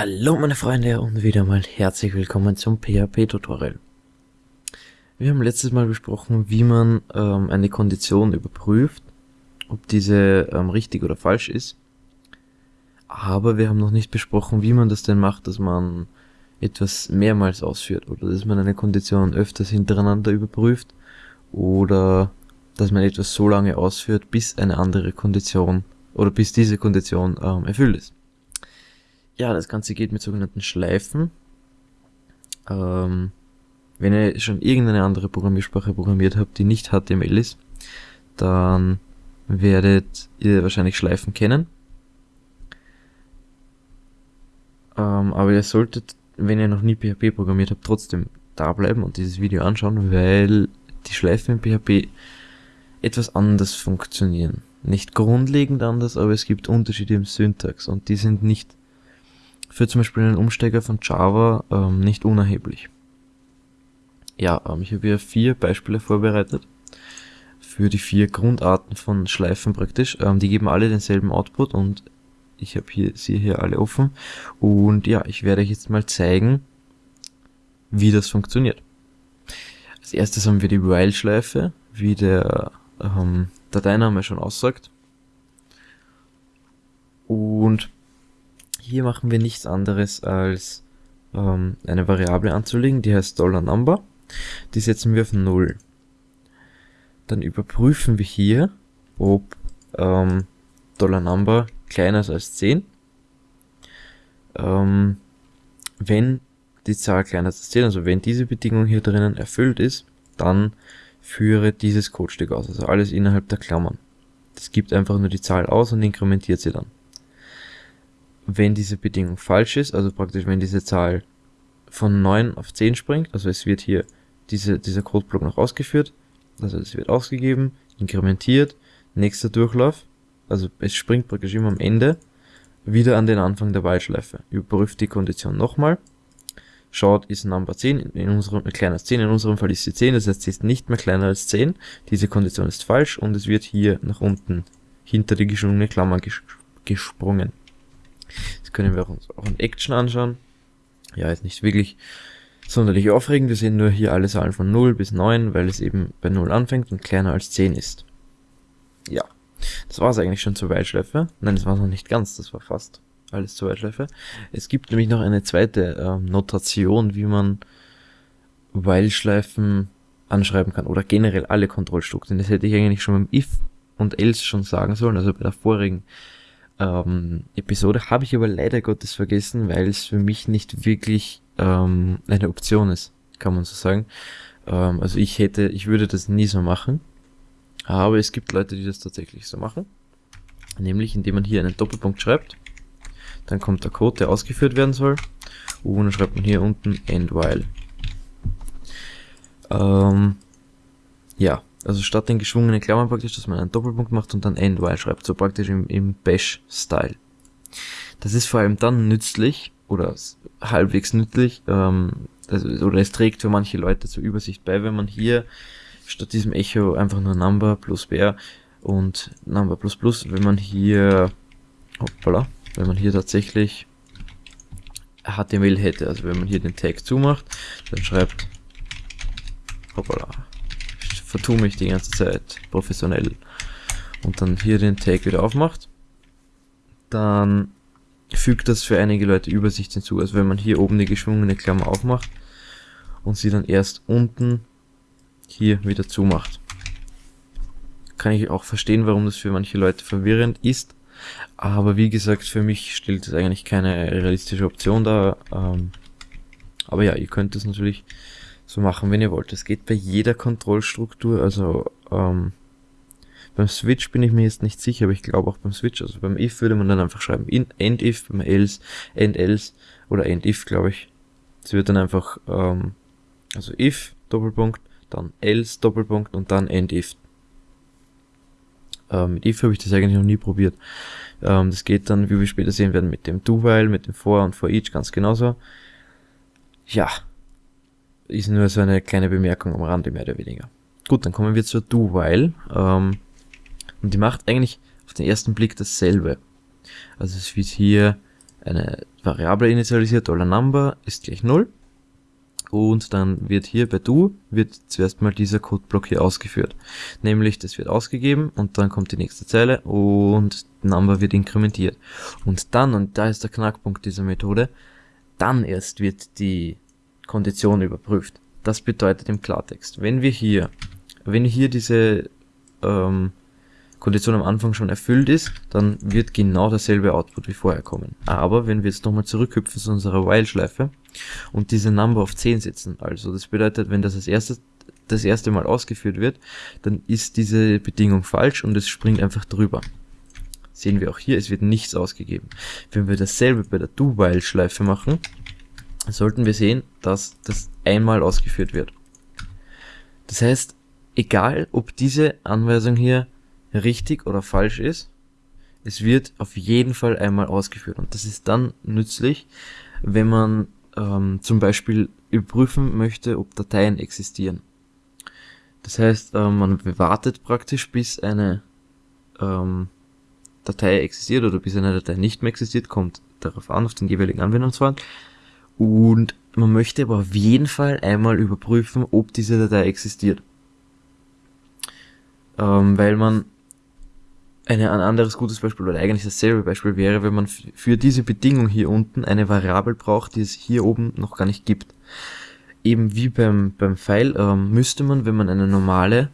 Hallo meine Freunde und wieder mal herzlich willkommen zum PHP-Tutorial. Wir haben letztes Mal besprochen, wie man ähm, eine Kondition überprüft, ob diese ähm, richtig oder falsch ist. Aber wir haben noch nicht besprochen, wie man das denn macht, dass man etwas mehrmals ausführt oder dass man eine Kondition öfters hintereinander überprüft oder dass man etwas so lange ausführt, bis eine andere Kondition oder bis diese Kondition ähm, erfüllt ist. Ja, das Ganze geht mit sogenannten Schleifen. Ähm, wenn ihr schon irgendeine andere Programmiersprache programmiert habt, die nicht HTML ist, dann werdet ihr wahrscheinlich Schleifen kennen. Ähm, aber ihr solltet, wenn ihr noch nie PHP programmiert habt, trotzdem da bleiben und dieses Video anschauen, weil die Schleifen in PHP etwas anders funktionieren. Nicht grundlegend anders, aber es gibt Unterschiede im Syntax und die sind nicht für zum Beispiel einen Umsteiger von Java ähm, nicht unerheblich. Ja, ähm, ich habe hier vier Beispiele vorbereitet für die vier Grundarten von Schleifen praktisch. Ähm, die geben alle denselben Output und ich habe hier sie hier alle offen. Und ja, ich werde euch jetzt mal zeigen, wie das funktioniert. Als erstes haben wir die While-Schleife, wie der ähm, Dateiname schon aussagt. Und hier machen wir nichts anderes als ähm, eine Variable anzulegen, die heißt $Number. Die setzen wir auf 0. Dann überprüfen wir hier, ob ähm, $Number kleiner ist als 10. Ähm, wenn die Zahl kleiner ist als 10, also wenn diese Bedingung hier drinnen erfüllt ist, dann führe dieses Codestück aus, also alles innerhalb der Klammern. Das gibt einfach nur die Zahl aus und inkrementiert sie dann wenn diese Bedingung falsch ist, also praktisch wenn diese Zahl von 9 auf 10 springt, also es wird hier diese, dieser Codeblock noch ausgeführt, also es wird ausgegeben, inkrementiert, nächster Durchlauf, also es springt praktisch immer am Ende wieder an den Anfang der While-Schleife. Überprüft die Kondition nochmal, schaut, ist Number 10, in unserem, äh, kleiner als 10, in unserem Fall ist sie 10, das heißt, sie ist nicht mehr kleiner als 10, diese Kondition ist falsch und es wird hier nach unten hinter die geschwungene Klammer ges gesprungen. Das können wir uns auch in Action anschauen. Ja, ist nicht wirklich sonderlich aufregend. Wir sehen nur hier alle Zahlen von 0 bis 9, weil es eben bei 0 anfängt und kleiner als 10 ist. Ja, das war es eigentlich schon zur Weitschleife. Nein, das war noch nicht ganz, das war fast alles zur Weitschleife. Es gibt nämlich noch eine zweite ähm, Notation, wie man While-Schleifen anschreiben kann oder generell alle Kontrollstrukturen. Das hätte ich eigentlich schon beim if und else schon sagen sollen, also bei der vorigen ähm, Episode. Habe ich aber leider Gottes vergessen, weil es für mich nicht wirklich ähm, eine Option ist, kann man so sagen. Ähm, also ich hätte, ich würde das nie so machen. Aber es gibt Leute, die das tatsächlich so machen. Nämlich indem man hier einen Doppelpunkt schreibt. Dann kommt der Code, der ausgeführt werden soll. Und dann schreibt man hier unten end while. Ähm, ja, also statt den geschwungenen Klammern praktisch, dass man einen Doppelpunkt macht und dann end while schreibt, so praktisch im, im Bash-Style. Das ist vor allem dann nützlich oder halbwegs nützlich, ähm, also, oder es trägt für manche Leute zur Übersicht bei, wenn man hier statt diesem Echo einfach nur Number plus Bear und Number plus plus, wenn man hier, hoppala, wenn man hier tatsächlich HTML hätte, also wenn man hier den Tag zumacht, dann schreibt, hoppala, vertue mich die ganze Zeit professionell und dann hier den Tag wieder aufmacht, dann fügt das für einige Leute Übersicht hinzu. Also wenn man hier oben die geschwungene Klammer aufmacht und sie dann erst unten hier wieder zumacht. Kann ich auch verstehen, warum das für manche Leute verwirrend ist. Aber wie gesagt, für mich stellt es eigentlich keine realistische Option dar. Ähm, aber ja, ihr könnt es natürlich so machen, wenn ihr wollt. Es geht bei jeder Kontrollstruktur, also ähm, beim Switch bin ich mir jetzt nicht sicher, aber ich glaube auch beim Switch, also beim if würde man dann einfach schreiben in, end if, beim else, end else oder end if, glaube ich. Es wird dann einfach, ähm, also if, Doppelpunkt, dann else, Doppelpunkt und dann end if. Ähm, mit if habe ich das eigentlich noch nie probiert. Ähm, das geht dann, wie wir später sehen werden, mit dem do-while, mit dem for und for each ganz genauso. Ja, ist nur so eine kleine Bemerkung am Rande, mehr oder weniger. Gut, dann kommen wir zur Do-While. Ähm, und die macht eigentlich auf den ersten Blick dasselbe. Also es wird hier eine Variable initialisiert, Number ist gleich 0. Und dann wird hier bei do wird zuerst mal dieser Codeblock hier ausgeführt. Nämlich, das wird ausgegeben und dann kommt die nächste Zeile und Number wird inkrementiert. Und dann, und da ist der Knackpunkt dieser Methode, dann erst wird die Kondition überprüft. Das bedeutet im Klartext, wenn wir hier, wenn hier diese ähm, Kondition am Anfang schon erfüllt ist, dann wird genau derselbe Output wie vorher kommen. Aber wenn wir jetzt nochmal zurückhüpfen zu unserer While-Schleife und diese Number auf 10 setzen, also das bedeutet, wenn das als erstes das erste Mal ausgeführt wird, dann ist diese Bedingung falsch und es springt einfach drüber. Sehen wir auch hier, es wird nichts ausgegeben. Wenn wir dasselbe bei der Do-While-Schleife machen, sollten wir sehen, dass das einmal ausgeführt wird. Das heißt, egal ob diese Anweisung hier richtig oder falsch ist, es wird auf jeden Fall einmal ausgeführt. Und das ist dann nützlich, wenn man ähm, zum Beispiel überprüfen möchte, ob Dateien existieren. Das heißt, äh, man wartet praktisch, bis eine ähm, Datei existiert oder bis eine Datei nicht mehr existiert, kommt darauf an, auf den jeweiligen Anwendungsfall. Und man möchte aber auf jeden Fall einmal überprüfen, ob diese Datei existiert. Ähm, weil man eine, ein anderes gutes Beispiel oder eigentlich dasselbe Beispiel wäre, wenn man für diese Bedingung hier unten eine Variable braucht, die es hier oben noch gar nicht gibt. Eben wie beim, beim File ähm, müsste man, wenn man eine normale,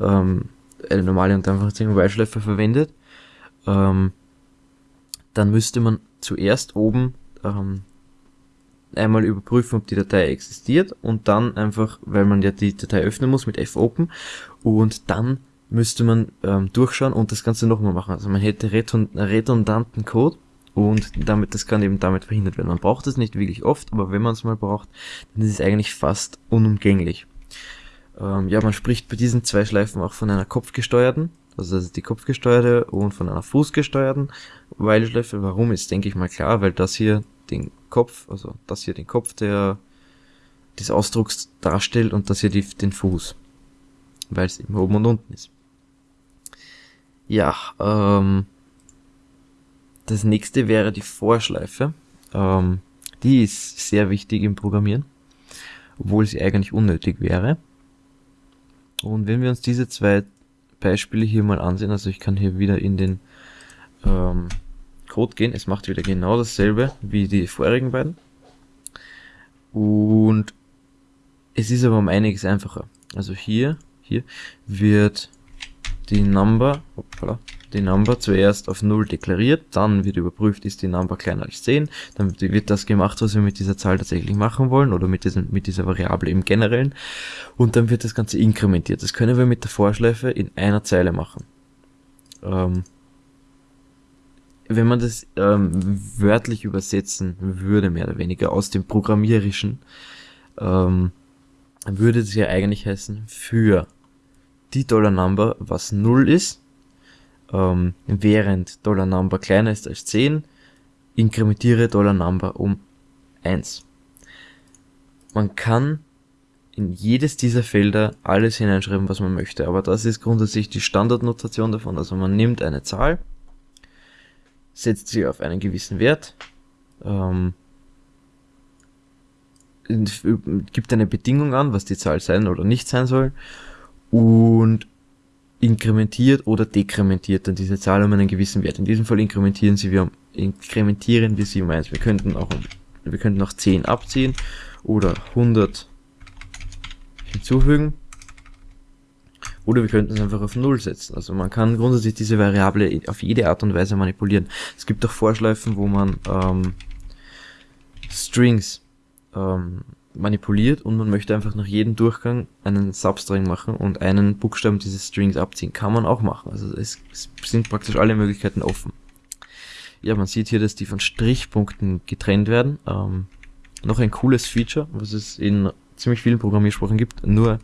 ähm, eine normale und einfach While-Schleife verwendet, ähm, dann müsste man zuerst oben ähm, einmal überprüfen, ob die Datei existiert und dann einfach, weil man ja die Datei öffnen muss mit fopen und dann müsste man ähm, durchschauen und das Ganze nochmal machen. Also man hätte redundanten Code und damit das kann eben damit verhindert werden. Man braucht es nicht wirklich oft, aber wenn man es mal braucht, dann ist es eigentlich fast unumgänglich. Ähm, ja, man spricht bei diesen zwei Schleifen auch von einer kopfgesteuerten, also das ist die kopfgesteuerte und von einer fußgesteuerten Weilschleife. Warum ist, denke ich mal klar, weil das hier den Kopf, also das hier den Kopf der des Ausdrucks darstellt und das hier die, den Fuß, weil es eben oben und unten ist. Ja, ähm, das nächste wäre die Vorschleife. Ähm, die ist sehr wichtig im Programmieren, obwohl sie eigentlich unnötig wäre. Und wenn wir uns diese zwei Beispiele hier mal ansehen, also ich kann hier wieder in den ähm, Code gehen, es macht wieder genau dasselbe wie die vorherigen beiden. Und es ist aber um einiges einfacher. Also hier, hier wird die Number, hoppala, die Number zuerst auf 0 deklariert, dann wird überprüft, ist die Number kleiner als 10, dann wird das gemacht, was wir mit dieser Zahl tatsächlich machen wollen oder mit, diesem, mit dieser Variable im Generellen und dann wird das Ganze inkrementiert. Das können wir mit der Vorschleife in einer Zeile machen. Ähm, wenn man das ähm, wörtlich übersetzen würde, mehr oder weniger aus dem Programmierischen, ähm, würde es ja eigentlich heißen, für die Dollar Number, was 0 ist, ähm, während Dollar Number kleiner ist als 10, inkrementiere Dollar Number um 1. Man kann in jedes dieser Felder alles hineinschreiben, was man möchte, aber das ist grundsätzlich die Standardnotation davon. Also man nimmt eine Zahl, setzt sie auf einen gewissen Wert, ähm, gibt eine Bedingung an, was die Zahl sein oder nicht sein soll und inkrementiert oder dekrementiert dann diese Zahl um einen gewissen Wert. In diesem Fall inkrementieren sie wir inkrementieren wir sie um 1. Wir könnten auch wir könnten auch 10 abziehen oder 100 hinzufügen oder wir könnten es einfach auf 0 setzen. Also man kann grundsätzlich diese Variable auf jede Art und Weise manipulieren. Es gibt auch Vorschleifen, wo man ähm, Strings ähm, manipuliert und man möchte einfach nach jedem Durchgang einen Substring machen und einen Buchstaben dieses Strings abziehen. Kann man auch machen. Also es, es sind praktisch alle Möglichkeiten offen. Ja, man sieht hier, dass die von Strichpunkten getrennt werden. Ähm, noch ein cooles Feature, was es in ziemlich vielen Programmiersprachen gibt. Nur,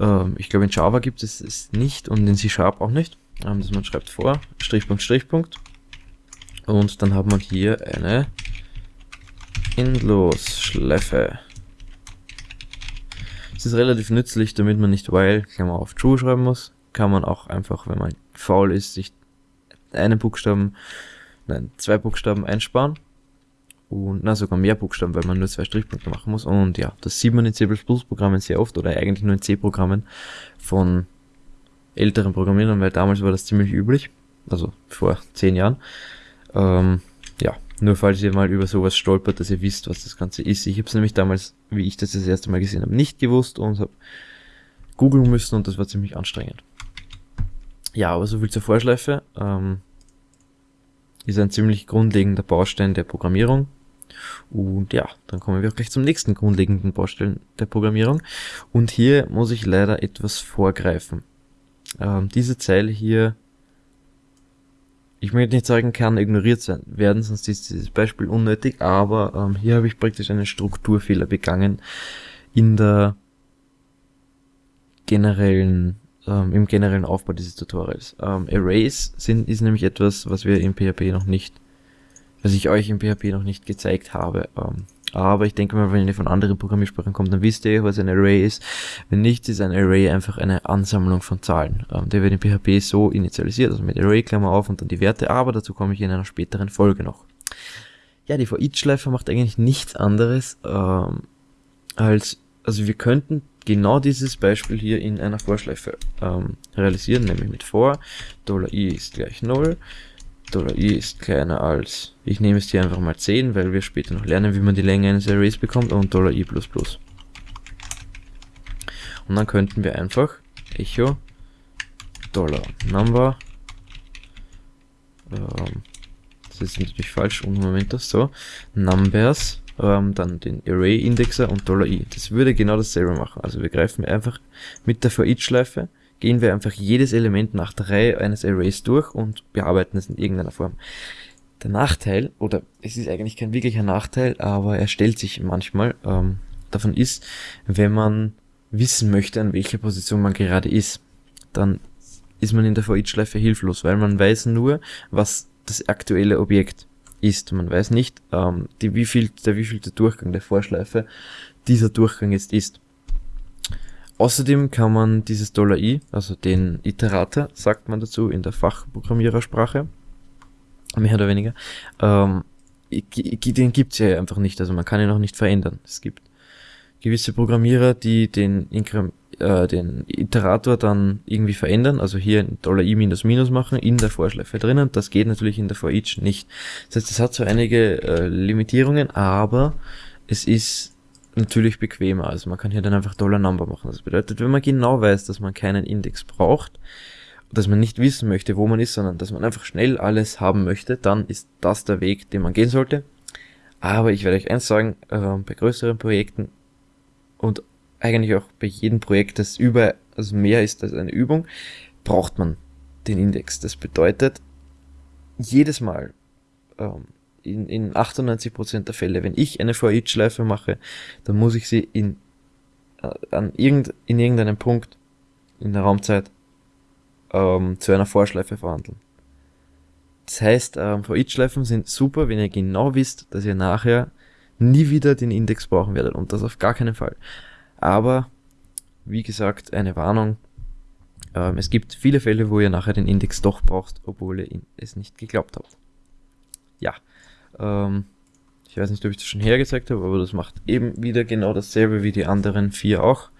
ähm, ich glaube in Java gibt es es nicht und in C-Sharp auch nicht. Ähm, man schreibt vor, Strichpunkt, Strichpunkt. Und dann hat man hier eine Endlosschleife. Es ist relativ nützlich, damit man nicht while, Klammer auf true schreiben muss. Kann man auch einfach, wenn man faul ist, sich einen Buchstaben, nein, zwei Buchstaben einsparen. Und na sogar mehr Buchstaben, weil man nur zwei Strichpunkte machen muss. Und ja, das sieht man in C++-Programmen sehr oft oder eigentlich nur in C-Programmen von älteren Programmierern, weil damals war das ziemlich üblich, also vor zehn Jahren. Ähm, ja, nur falls ihr mal über sowas stolpert, dass ihr wisst, was das Ganze ist. Ich habe es nämlich damals, wie ich das das erste Mal gesehen habe, nicht gewusst und habe googeln müssen und das war ziemlich anstrengend. Ja, aber so viel zur Vorschleife. Ähm, ist ein ziemlich grundlegender Baustein der Programmierung. Und ja, dann kommen wir auch gleich zum nächsten grundlegenden Baustein der Programmierung. Und hier muss ich leider etwas vorgreifen. Ähm, diese Zeile hier, ich möchte nicht sagen, kann ignoriert sein, werden, sonst ist dieses Beispiel unnötig, aber ähm, hier habe ich praktisch einen Strukturfehler begangen in der generellen ähm, im generellen Aufbau dieses Tutorials. Ähm, Arrays sind, ist nämlich etwas, was wir im PHP noch nicht, was ich euch im PHP noch nicht gezeigt habe. Ähm, aber ich denke mal, wenn ihr von anderen Programmiersprachen kommt, dann wisst ihr, was ein Array ist. Wenn nicht, ist ein Array einfach eine Ansammlung von Zahlen. Ähm, der wird in PHP so initialisiert, also mit Array, Klammer auf und dann die Werte, aber dazu komme ich in einer späteren Folge noch. Ja, die For-Each-Schleife macht eigentlich nichts anderes, ähm, als, also wir könnten genau dieses Beispiel hier in einer Vorschleife ähm, realisieren, nämlich mit for, $i ist gleich 0, $i ist kleiner als, ich nehme es hier einfach mal 10, weil wir später noch lernen, wie man die Länge eines Arrays bekommt, und $i++. Und dann könnten wir einfach echo $number, ähm, das ist natürlich falsch, und Moment, das so, numbers, ähm, dann den Array-Indexer und $i. Das würde genau dasselbe machen. Also wir greifen einfach mit der For-Each-Schleife, gehen wir einfach jedes Element nach der Reihe eines Arrays durch und bearbeiten es in irgendeiner Form. Der Nachteil, oder es ist eigentlich kein wirklicher Nachteil, aber er stellt sich manchmal, ähm, davon ist, wenn man wissen möchte, an welcher Position man gerade ist, dann ist man in der For-Each-Schleife hilflos, weil man weiß nur, was das aktuelle Objekt ist. Man weiß nicht, ähm, die, wie viel, der wievielte Durchgang der Vorschleife dieser Durchgang jetzt ist. Außerdem kann man dieses $i, also den Iterator, sagt man dazu in der Fachprogrammierersprache, mehr oder weniger, ähm, den gibt's ja einfach nicht, also man kann ihn auch nicht verändern. Es gibt gewisse Programmierer, die den Inkrem äh, den Iterator dann irgendwie verändern, also hier $i minus minus machen in der Vorschleife drinnen. Das geht natürlich in der for each nicht. Das heißt, es hat so einige äh, Limitierungen, aber es ist natürlich bequemer. Also man kann hier dann einfach $number machen. Das bedeutet, wenn man genau weiß, dass man keinen Index braucht, dass man nicht wissen möchte, wo man ist, sondern dass man einfach schnell alles haben möchte, dann ist das der Weg, den man gehen sollte. Aber ich werde euch eins sagen, äh, bei größeren Projekten und eigentlich auch bei jedem Projekt, das über, also mehr ist als eine Übung, braucht man den Index. Das bedeutet, jedes Mal, ähm, in, in 98% der Fälle, wenn ich eine For-Each-Schleife mache, dann muss ich sie in, äh, an irgend, in irgendeinem Punkt in der Raumzeit ähm, zu einer Vorschleife verwandeln. Das heißt, ähm, For-Each-Schleifen sind super, wenn ihr genau wisst, dass ihr nachher nie wieder den Index brauchen werdet und das auf gar keinen Fall. Aber, wie gesagt, eine Warnung. Ähm, es gibt viele Fälle, wo ihr nachher den Index doch braucht, obwohl ihr es nicht geglaubt habt. Ja, ähm, ich weiß nicht, ob ich das schon hergezeigt habe, aber das macht eben wieder genau dasselbe wie die anderen vier auch.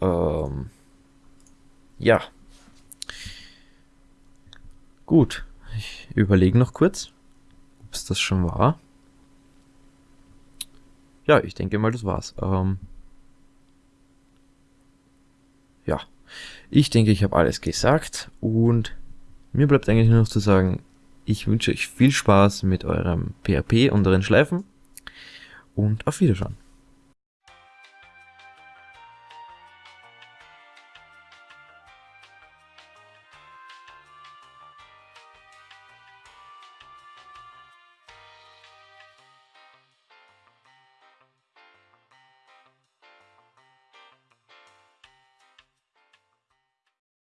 Ähm, ja. Gut, ich überlege noch kurz, ob es das schon war. Ja, ich denke mal, das war's. Ähm, ja, ich denke, ich habe alles gesagt und mir bleibt eigentlich nur noch zu sagen, ich wünsche euch viel Spaß mit eurem PHP und euren Schleifen und auf Wiedersehen.